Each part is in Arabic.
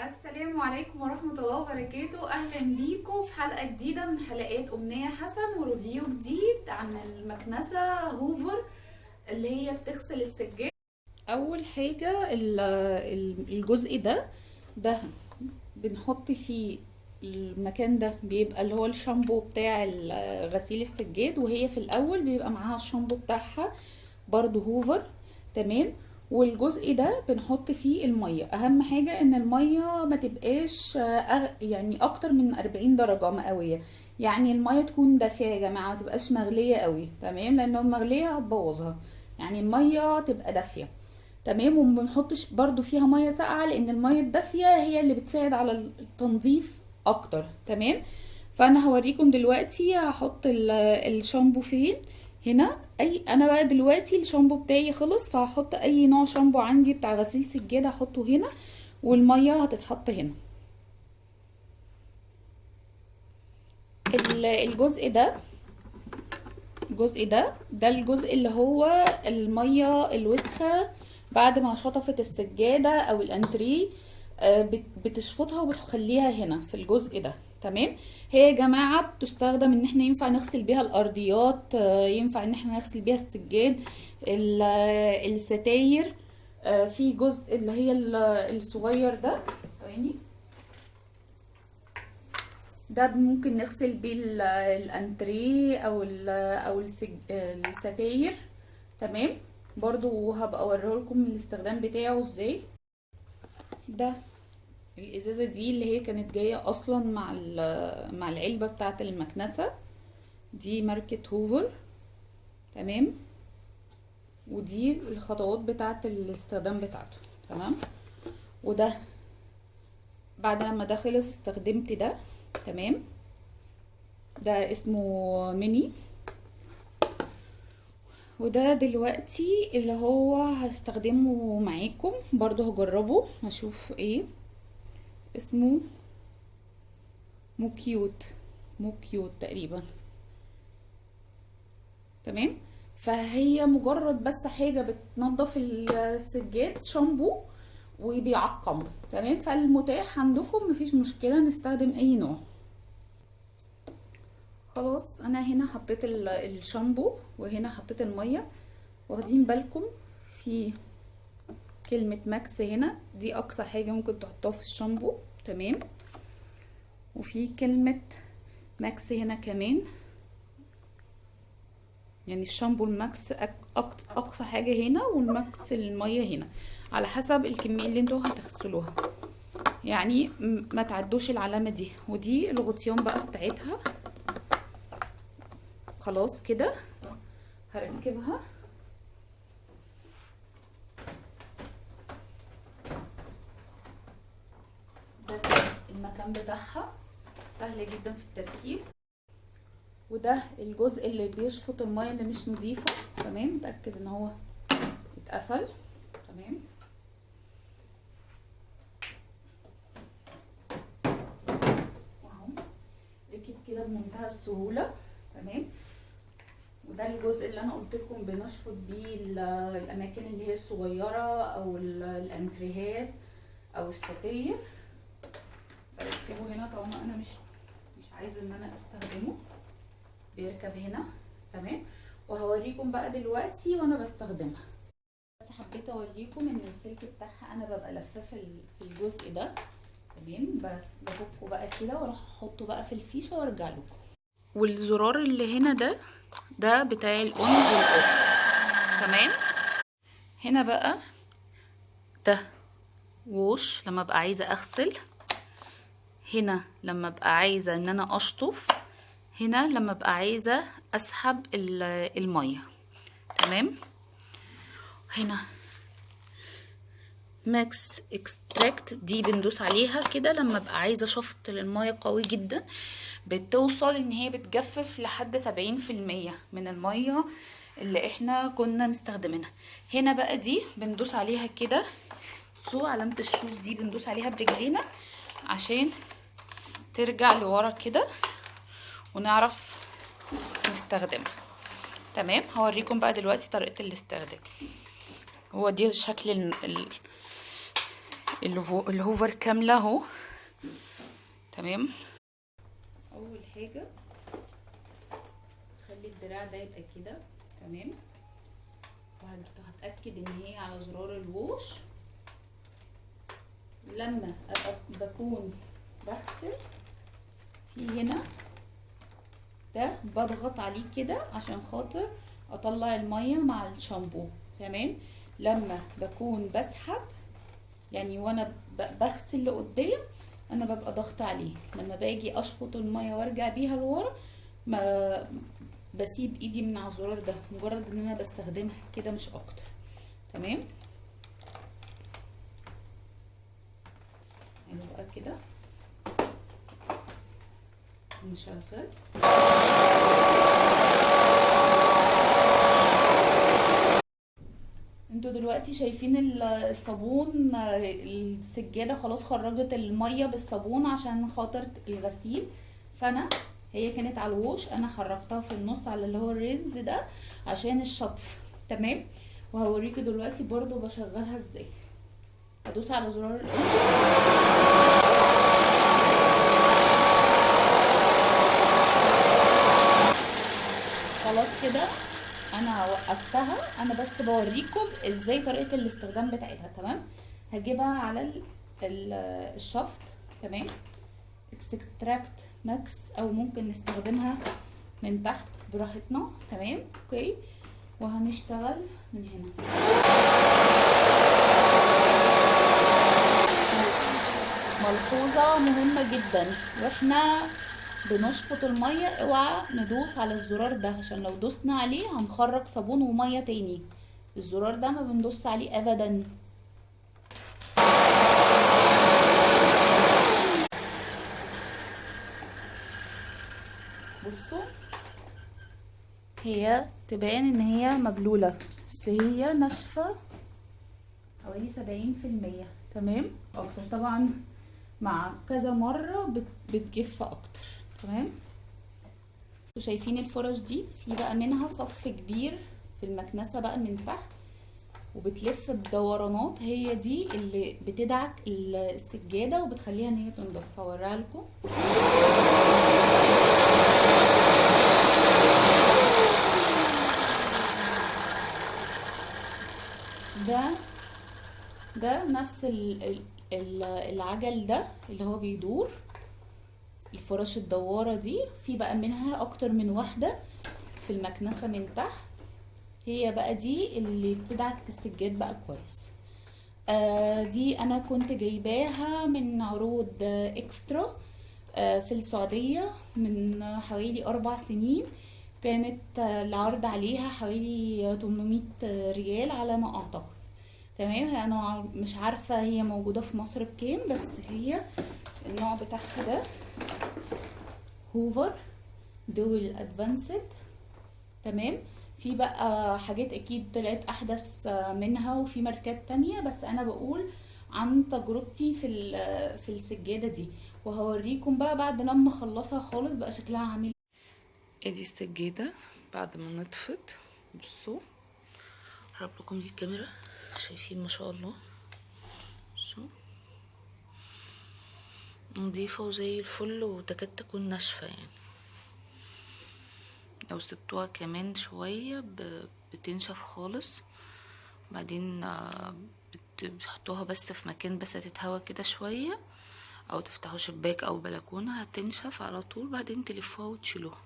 السلام عليكم ورحمة الله وبركاته. أهلا بيكم في حلقة جديدة من حلقات أمنية حسن وريفيو جديد عن المكنسة هوفر اللي هي بتغسل السجاد. أول حاجة ال- ال- الجزء ده ده بنحط فيه المكان ده بيبقى اللي هو الشامبو بتاع غسيل السجاد وهي في الأول بيبقى معاها الشامبو بتاعها برضو هوفر. تمام؟ والجزء ده بنحط فيه المية. أهم حاجة إن المية ما تبقاش آه، يعني أكتر من 40 درجة مئوية. يعني المية تكون دافية يا جماعة ما تبقاش مغلية قوي تمام؟ لأنه المغلية هتبوظها. يعني المية تبقى دافية تمام؟ وما بنحطش برضو فيها مية ساقعة لأن المية الدافية هي اللي بتساعد على التنظيف أكتر تمام؟ فأنا هوريكم دلوقتي هحط ال- الشامبو فين. هنا أي أنا بقى دلوقتي الشامبو بتاعي خلص فهحط أي نوع شامبو عندي بتاع غسيل سجادة هحطه هنا والمية هتتحط هنا. ال- الجزء ده الجزء ده ده الجزء اللي هو المية الوسخة بعد ما شطفت السجادة أو الانتريه آه، بت- بتشفطها وبتخليها هنا في الجزء ده. تمام؟ هي يا جماعة بتستخدم إن إحنا ينفع نغسل بيها الأرضيات آه، ينفع إن إحنا نغسل بيها السجاد ال- آه، الستاير آه، في جزء اللي هي ال- الصغير ده ثواني. ده ممكن نغسل بيه ال- الأنتريه أو ال أو الستاير. تمام؟ برضو هبقى أوريهولكم الاستخدام بتاعه إزاي. ده الإزازة دي اللي هي كانت جاية أصلا مع مع العلبة بتاعة المكنسة. دي ماركة هوفر. تمام؟ ودي الخطوات بتاعة الاستخدام بتاعته. تمام؟ وده بعد لما ده خلص استخدمت ده. تمام؟ ده اسمه ميني. وده دلوقتي اللي هو هستخدمه معاكم. برضو هجربه. هشوف إيه. اسمه مو كيوت مو كيوت تقريبا. تمام؟ فهي مجرد بس حاجة بتنظف السجاد شامبو وبيعقمه تمام؟ فالمتاح عندكم مفيش مشكلة نستخدم أي نوع. خلاص أنا هنا حطيت ال- الشامبو وهنا حطيت المية. واخدين بالكم في كلمة max هنا. دي أقصى حاجة ممكن تحطوها في الشامبو. تمام؟ وفي كلمة max هنا كمان. يعني الشامبو ال max أقصى حاجة هنا وال max المية هنا. على حسب الكمية اللي أنتوا هتغسلوها. يعني ما تعدوش العلامة دي. ودي الغطيان بقى بتاعتها. خلاص كده. هركبها ده المكان بتاعها سهل جدا في التركيب. وده الجزء اللي بيشفط المية اللي مش نظيفة تمام؟ متأكد إن هو اتقفل. تمام؟ واهو ركب كده بمنتهى السهولة. تمام؟ وده الجزء اللي أنا قلت لكم بنشفط بيه ال- الأماكن اللي هي الصغيرة أو ال- الأنتريهات أو الستاير بركبه هنا طالما أنا مش مش عايزه إن أنا أستخدمه. بيركب هنا. تمام؟ وهوريكم بقى دلوقتي وأنا بستخدمها. بس حبيت أوريكم إن السلك بتاعها أنا ببقى لفاه في ال- في الجزء ده. تمام؟ بفكه بقى كده وأروح أحطه بقى في الفيشة وأرجع لكم. والزرار اللي هنا ده ده بتاع ال on وال off تمام؟ هنا بقى ده wash لما أبقى عايزة أغسل. هنا لما أبقى عايزة إن أنا أشطف هنا لما أبقى عايزة أسحب ال- المية. تمام؟ هنا. max extract دي بندوس عليها كده لما أبقى عايزة شفط للميه قوي جدا بتوصل إن هي بتجفف لحد سبعين في المية من المية اللي إحنا كنا مستخدمينها. هنا بقى دي بندوس عليها كده. علامة ال shoes دي بندوس عليها برجلينا عشان ترجع لورا كده ونعرف نستخدمها. تمام؟ هوريكم بقى دلوقتي طريقة الاستخدام. هو دي شكل ال- ال- الهو- الهوفر كاملة اهو. تمام؟ أول حاجة خلي الدراع ده يبقى كده. تمام؟ وهتاكد إن هي على زرار الووش لما أبقى بكون بغسل هنا. ده بضغط عليه كده عشان خاطر أطلع المية مع الشامبو تمام؟ لما بكون بسحب يعني وأنا بغسل لقدام أنا ببقى ضغط عليه. لما باجي أشفط المية وأرجع بيها لورا ما بسيب إيدي من على الزرار ده مجرد إن أنا بستخدمها كده مش أكتر. تمام؟ يعني بقى كده. نشغل أنتوا دلوقتي شايفين ال- الصابون السجادة خلاص خرجت المية بالصابون عشان خاطر الغسيل. فأنا هي كانت على الوش أنا حركتها في النص على اللي هو الرينز ده عشان الشطف تمام؟ وهوريكي دلوقتي برضو بشغلها إزاي. هدوس على زرار الإن. خلاص كده أنا وقفتها أنا بس بوريكم إزاي طريقة الاستخدام بتاعتها تمام؟ هجيبها على ال- ال- الشفط تمام؟ extract max أو ممكن نستخدمها من تحت براحتنا تمام؟ okay؟ وهنشتغل من هنا. ملحوظة مهمة جدا. وإحنا بنشفط المية اوعى ندوس على الزرار ده عشان لو دوسنا عليه هنخرج صابون ومية تاني. الزرار ده ما بندوس عليه ابدا. بصوا هي تبان إن هي مبلولة بس هي ناشفة حوالي سبعين في المية. تمام؟ أكتر طبعا مع كذا بت- بتجف أكتر. تمام أنتوا شايفين الفرش دي؟ في بقى منها صف كبير في المكنسة بقى من تحت وبتلف بدورانات. هي دي اللي بتدعك ال- السجادة وبتخليها إن هي تنضف. هوريها لكم. ده ده نفس ال- ال- ال- العجل ده اللي هو بيدور. الفرش الدوارة دي في بقى منها أكتر من واحدة في المكنسة من تحت. هي بقى دي اللي بتدعك السجاد بقى كويس. آه دي أنا كنت جايباها من عروض إكسترا آه في السعودية من حوالي أربع سنين. كانت آه، العرض عليها حوالي 800 ريال على ما أعتقد. تمام؟ أنا مش عارفة هي موجودة في مصر بكام بس هي النوع بتاعها ده. هوفر دول ادفانسد تمام؟ في بقى حاجات أكيد طلعت أحدث منها وفي ماركات تانية بس أنا بقول عن تجربتي في في السجادة دي. وهوريكم بقى بعد لما أخلصها خالص بقى شكلها عامل ادي السجادة بعد ما نطفت؟ بصوا هقرب لكم دي الكاميرا. شايفين ما شاء الله. نظيفة وزي الفل وتكاد تكون ناشفة يعني. لو سبتوها كمان شوية بتنشف خالص. بعدين آه، بت- بتحطوها بس في مكان بس تتهوى كده شوية. أو تفتحوا شباك أو بلكونة هتنشف على طول. بعدين تلفوها وتشيلوها.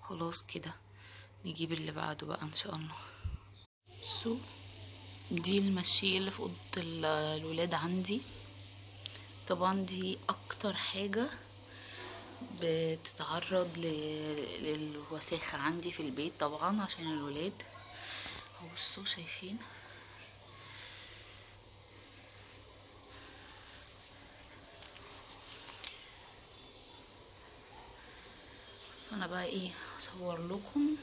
خلاص كده. نجيب اللي بعده بقى إن شاء الله. بصوا دي المشية اللي في أوضة ال- الولاد عندي. طبعا دي أكتر حاجة بتتعرض ل- للوساخة عندي في البيت طبعا عشان الولاد. بصوا شايفين؟ فانا بقى إيه هصور لكم.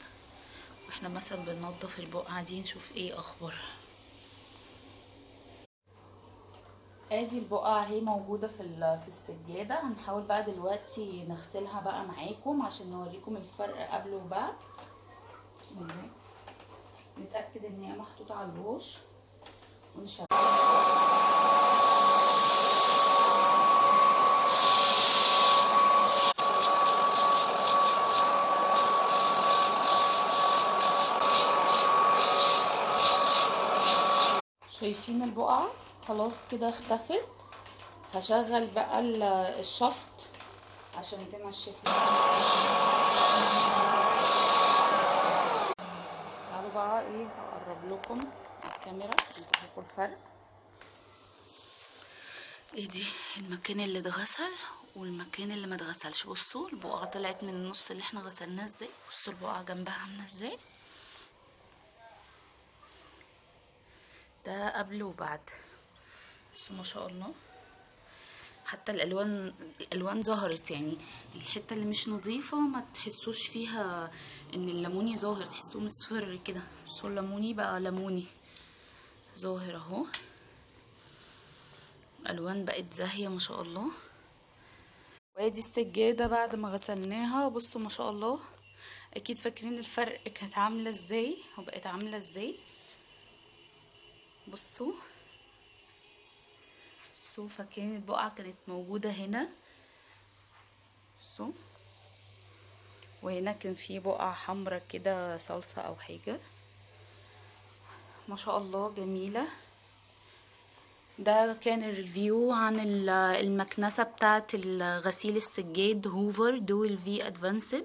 وإحنا مثلا بننضف البقعة دي نشوف إيه اخبارها آدي البقع اهي موجودة في في السجادة. هنحاول بقى دلوقتي نغسلها بقى معاكم عشان نوريكم الفرق قبل وبعد. بسم الله. نتأكد إن هي محطوطة على الوش. ونشغلها شايفين البقعة؟ خلاص كده اختفت. هشغل بقى ال- الشفط عشان تنشف تعالوا بقى إيه اقرب لكم الكاميرا تشوفوا الفرق. إيه دي؟ المكان اللي اتغسل والمكان اللي ما اتغسلش. بصوا البقعة طلعت من النص اللي إحنا غسلناه إزاي؟ بصوا البقعة جنبها عاملة إزاي. ده قبل وبعد. بصوا ما شاء الله. حتى الألوان الألوان ظهرت يعني. الحتة اللي مش نظيفة ما تحسوش فيها إن الليموني ظاهر تحسوه مصفر كده. بصوا الليموني بقى ليموني. ظاهر أهو. الألوان بقت زاهية ما شاء الله. وادي السجادة بعد ما غسلناها. بصوا ما شاء الله. أكيد فاكرين الفرق كانت عاملة إزاي وبقت عاملة إزاي. بصوا. بصوا فاكرين البقعة كانت موجودة هنا. بصوا وهنا كان في بقعة حمرا كده صلصة أو حاجة. ما شاء الله جميلة. ده كان ال review عن ال- المكنسة بتاعة غسيل السجاد هوفر dual v advanced.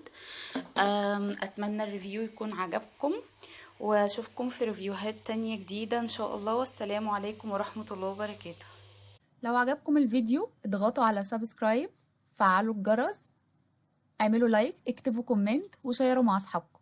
أتمنى ال review يكون عجبكم وأشوفكم في review هات تانية جديدة إن شاء الله. والسلام عليكم ورحمة الله وبركاته. لو عجبكم الفيديو اضغطوا على subscribe فعلوا الجرس اعملوا like اكتبوا comment وشيروا مع أصحابكم.